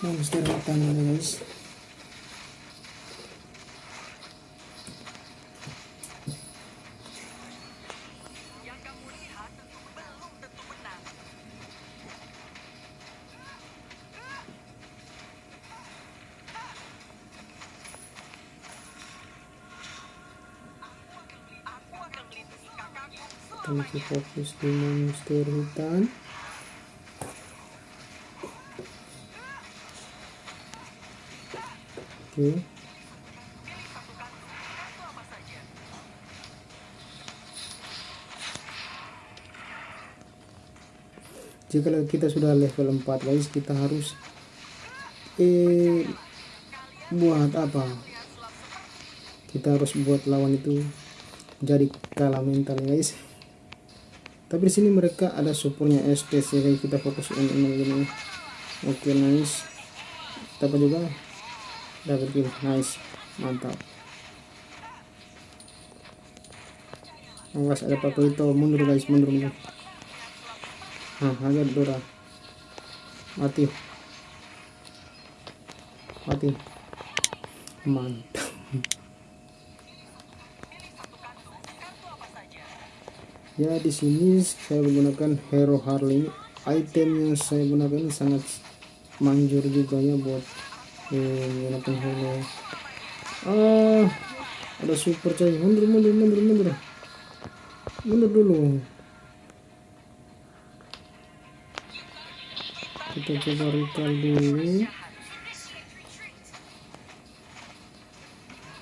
monster hutan ya guys. Kita fokus di monster hutan oke. Jika kita sudah level 4 guys kita harus eh buat apa? Kita harus buat lawan itu jadi kalah mental guys. Tapi di sini mereka ada supportnya ya guys. Kita fokus untuk ini. Oke nice. Dapat juga dapat kill nice mantap awas ada pakai itu mundur guys mundur mundur Nah, agak Dora. Mati. Mati. Mantap. Ya di sini saya menggunakan Hero Harley. Item yang saya gunakan sangat manjur juga ya buat eh, menggunakan Hero. Ah, ada super coy. Mundur mundur mundur mundur. Mundur dulu. kita coba recall dulu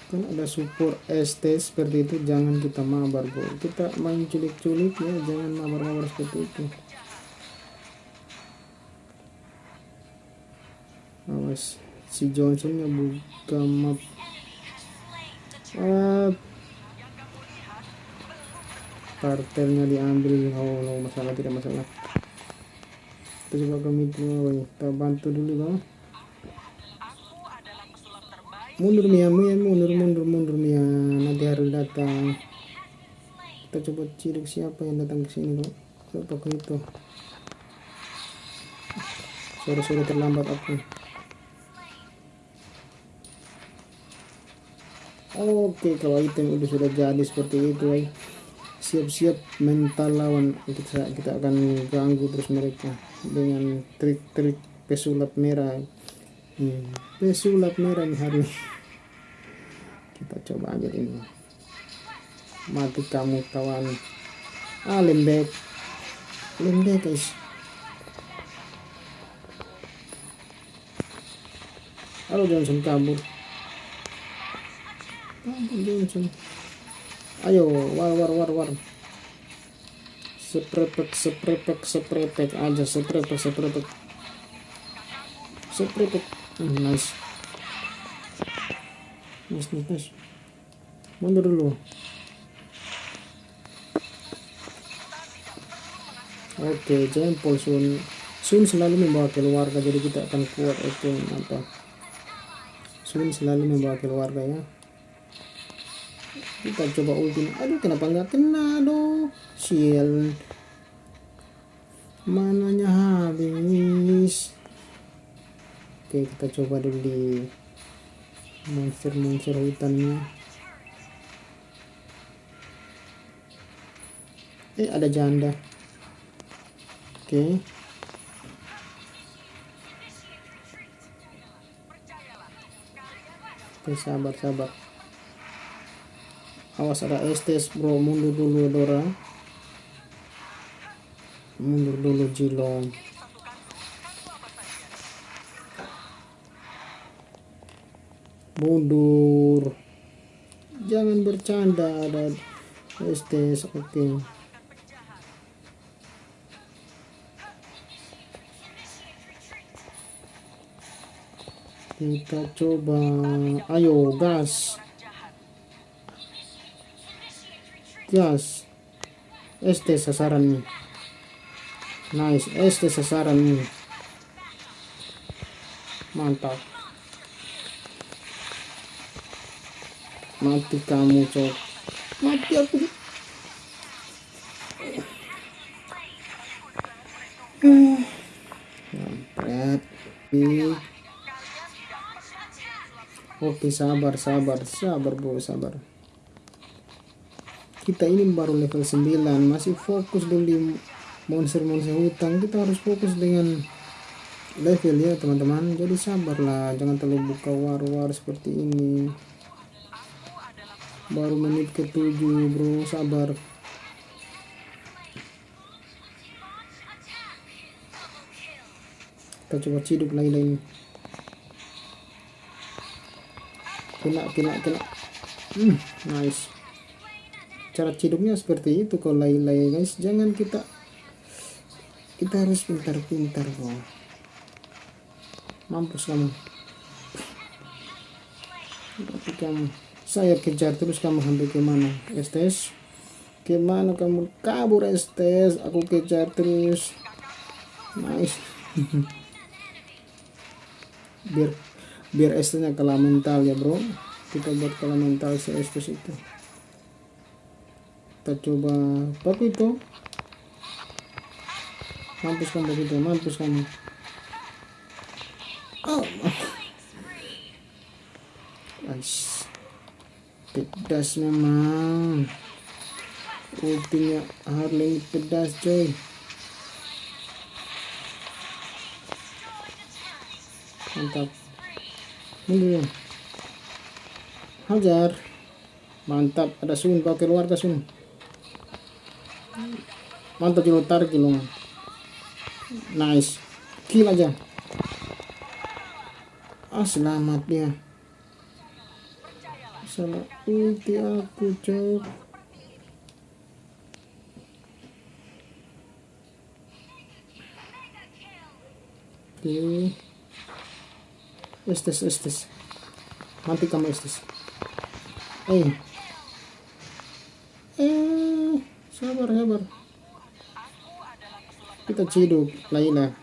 kan ada support ST seperti itu jangan kita mabar bro kita main culik-culik ya jangan mabar-mabar seperti itu awas si Johnsonnya buka map. Ah, kartelnya diambil. Oh no masalah tidak masalah. Kita coba ke mid kita bantu dulu bang. Mundur Mia Mia mundur mundur mundur Mia nanti harus datang. Kita coba cilik siapa yang datang ke sini bang? Ke itu? Sore-sore terlambat aku oke kalau item udah sudah jadi seperti itu ya siap-siap mental lawan. Kita kita akan ganggu terus mereka dengan trik-trik pesulap merah. Hmm, pesulap merah nih hari ini. Kita coba aja ini. Mati kamu kawan. Ah lembek. Lembek guys. Halo Johnson kabur ayo war war war war. Seprepek seprepek seprepek aja seprepek seprepek seprepek hmm, nice. Nice nice nice. Mundur dulu. Oke jempol sun. Sun selalu membawa keluarga jadi kita akan kuat. Oke mantap. Sun selalu membawa keluarga ya kita coba ulti. Aduh kenapa nggak kena dong shield. Mananya habis. Oke kita coba dulu di monster-monster hutannya. Eh ada janda. Oke. Oke sabar sabar awas ada estes bro. Mundur dulu Dora. Mundur dulu Jilong. Mundur. Jangan bercanda ada estes. Oke. Okay. kita coba. Ayo gas gas ST sasaran nih nice. ST sasaran nih mantap mati kamu cok mati aku oke sabar sabar sabar bro sabar kita ini baru level 9 masih fokus dulu di monster-monster hutan kita harus fokus dengan level ya teman-teman. Jadi sabarlah jangan terlalu buka war-war seperti ini. Baru menit ke 7 bro sabar. Kita coba lagi ini kena kena kena. Hmm, nice cara ciduknya seperti itu kalau lay-lay guys. Jangan kita kita harus pintar-pintar kok mampus kamu. Tapi kamu saya kejar terus kamu sampai ke mana estes ke mana kamu? Kabur estes aku kejar terus. Nice. Biar biar estesnya kalah mental ya bro. Kita buat kalah mental si estes itu kita coba itu. Mampus kamu itu mampus kamu. Oh. Guys pedas memang. Ultinya Harley pedas coy. Mantap. Ini hajar. Mantap ada sun pakai luar ke sun mantap kilo tarik kilo. Nice. Kill aja. Ah selamat dia salah ulti aku cok oke. Estes estes. Mati kamu estes. Eh eh sabar sabar kita ciduk Laila.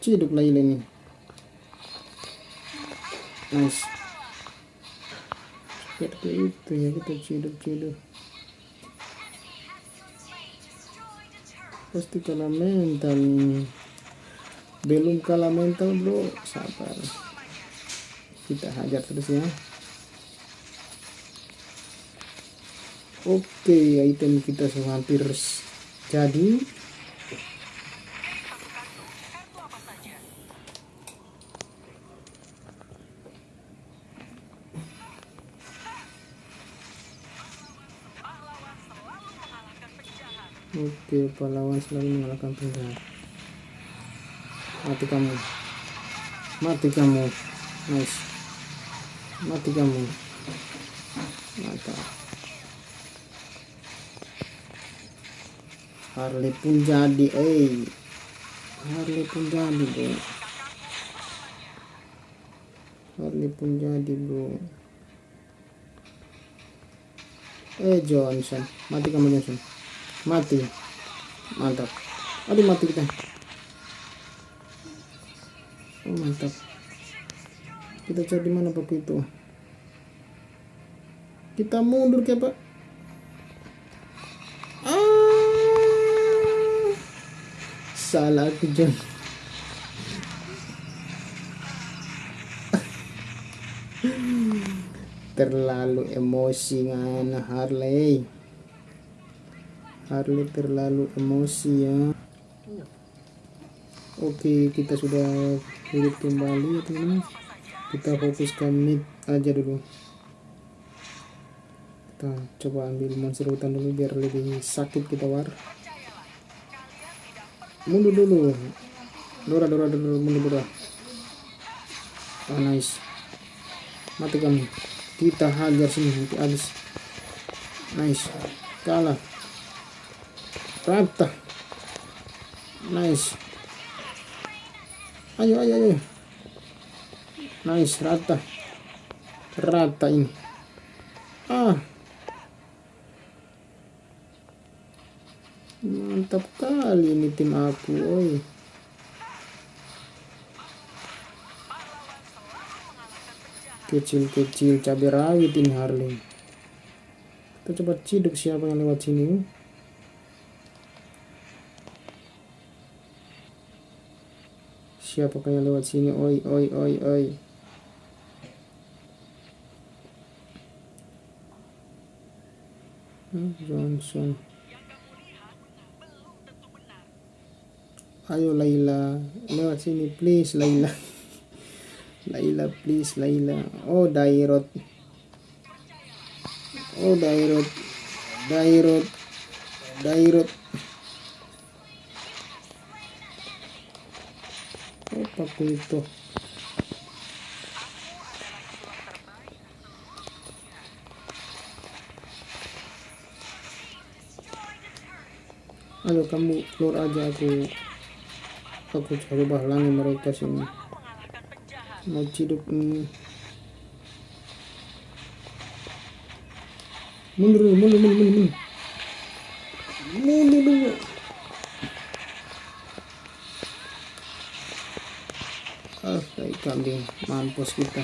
Ciduk Laila ini. Nice seperti itu ya kita ciduk-ciduk. Pasti kalah mental belum kalah mental bro. Sabar. Kita hajar terus ya oke item kita hampir jadi Oke, pahlawan selalu mengalahkan penjahat. Mati kamu. Mati kamu. Nice. Mati kamu. Mantap. Harley pun jadi eh Harley pun jadi bro Harley pun jadi bro eh Johnson. Mati kamu Johnson. Mati. Mantap. Aduh mati kita. Oh mantap. Kita cari mana pak itu? Kita mundur ke pak salah aku John terlalu emosi ngana Harley. Harley terlalu emosi ya. Oke kita sudah hidup kembali ya teman kita fokus ke mid aja dulu. Kita coba ambil monster hutan dulu biar lebih sakit kita war mundur dulu. Dora Dora Dora mundur Dora. Oh nice. Mati kamu kita hajar sini nanti habis. Nice. Kalah. Rata. Nice. Ayo ayo ayo. Nice rata. Rata ini. Ah mantap kali ini tim aku oi. Kecil-kecil cabai rawit ini Harley. Kita coba ciduk siapa yang lewat sini. Siapa yang lewat sini? Oi oi oi oi. Johnson. Ayo Laila. Lewat sini please Laila. Laila please Laila. Oh Dairot. Oh Dairot. Dairot. Dairot. Pakai itu? Ayo kamu keluar aja aku aku coba halangi mereka sini. Mau ciduk ini. Mundur mundur mundur mundur mundur. Mundur mundur ah kayak kambing. Mampus kita.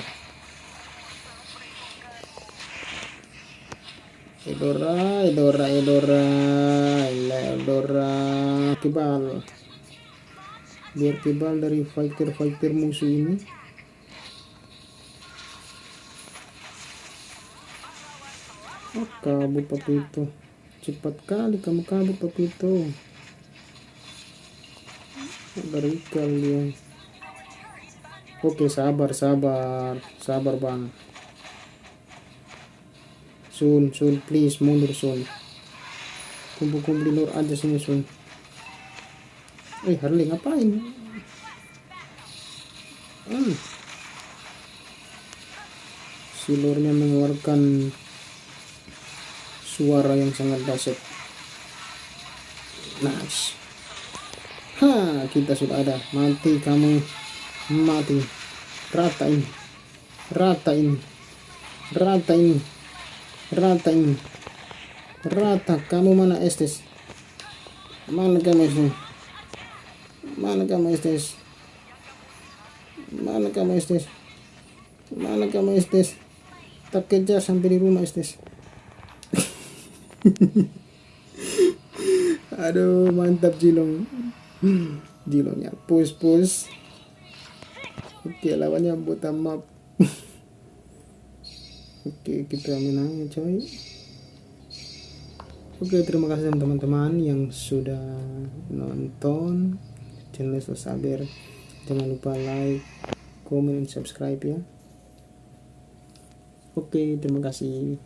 Edora, Edora, Edora, Edora, kebal. Biar kebal dari fighter-fighter musuh ini. Oh, kabur papito. Cepat kali kamu kabur papito. Dari kalian. Oke, sabar, sabar, sabar bang. Sun, Sun, please mundur Sun. Kumpul-kumpul lur aja sini Sun. Eh, Harley ngapain? Hmm. Si lurnya mengeluarkan suara yang sangat dahsyat. Nice. Ha, kita sudah ada. Mati kamu. Mati. Rata ini. Rata ini. Rata ini rata ini rata kamu mana estes mana kamu estes mana kamu estes? Mana kamu estes? Mana kamu estes? Tak kejar sampai di rumah estes. Aduh mantap jilong. Jilongnya push push oke lawannya buta map. Oke kita menang coy. Oke terima kasih teman-teman yang sudah nonton channel Saber jangan lupa like comment subscribe ya. Oke terima kasih